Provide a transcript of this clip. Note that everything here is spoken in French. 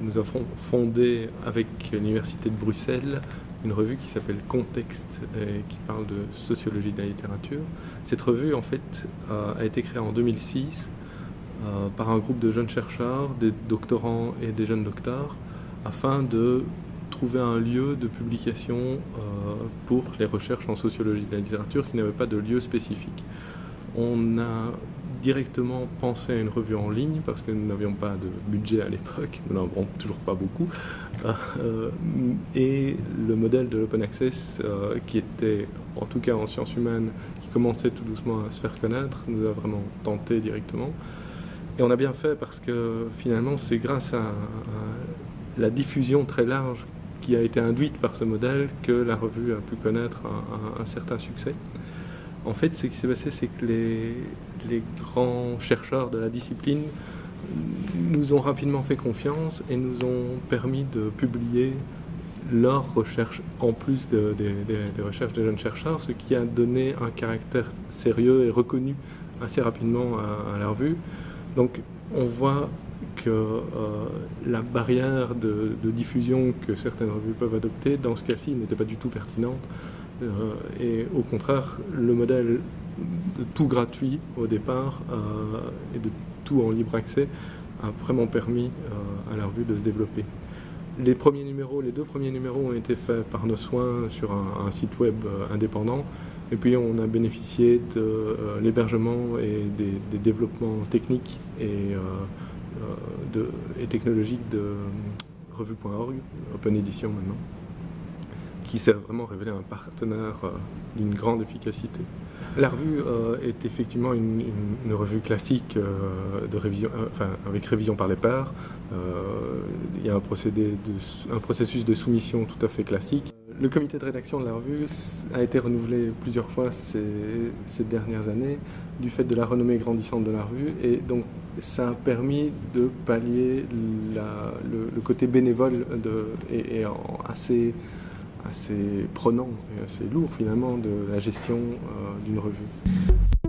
nous avons fondé avec l'Université de Bruxelles une revue qui s'appelle Contexte et qui parle de sociologie de la littérature. Cette revue, en fait, a été créée en 2006 euh, par un groupe de jeunes chercheurs, des doctorants et des jeunes docteurs, afin de trouver un lieu de publication euh, pour les recherches en sociologie de la littérature qui n'avait pas de lieu spécifique. On a directement pensé à une revue en ligne parce que nous n'avions pas de budget à l'époque, nous n'en avons toujours pas beaucoup. Euh, et le modèle de l'open access, euh, qui était en tout cas en sciences humaines, qui commençait tout doucement à se faire connaître, nous a vraiment tenté directement. Et on a bien fait parce que finalement c'est grâce à, la diffusion très large qui a été induite par ce modèle que la revue a pu connaître un certain succès. En fait, ce qui s'est passé, c'est que les, grands chercheurs de la discipline nous ont rapidement fait confiance et nous ont permis de publier leurs recherches en plus des recherches des jeunes chercheurs, ce qui a donné un caractère sérieux et reconnu assez rapidement à, la revue. Donc on voit que euh, la barrière de, diffusion que certaines revues peuvent adopter, dans ce cas-ci, n'était pas du tout pertinente. Euh, et au contraire, le modèle de tout gratuit au départ euh, et de tout en libre accès a vraiment permis à la revue de se développer. Les premiers numéros, les deux premiers numéros ont été faits par nos soins sur un, site web indépendant. Et puis on a bénéficié de l'hébergement et des, développements techniques et euh, et technologique de euh, revue.org, Open Edition maintenant, qui s'est vraiment révélé un partenaire euh, d'une grande efficacité. La revue est effectivement une, revue classique de révision, enfin, avec révision par les pairs. il y a un, procédé un processus de soumission tout à fait classique. Le comité de rédaction de la revue a été renouvelé plusieurs fois ces, dernières années du fait de la renommée grandissante de la revue et donc ça a permis de pallier le, côté bénévole et, assez, assez prenant et assez lourd finalement de la gestion euh, d'une revue.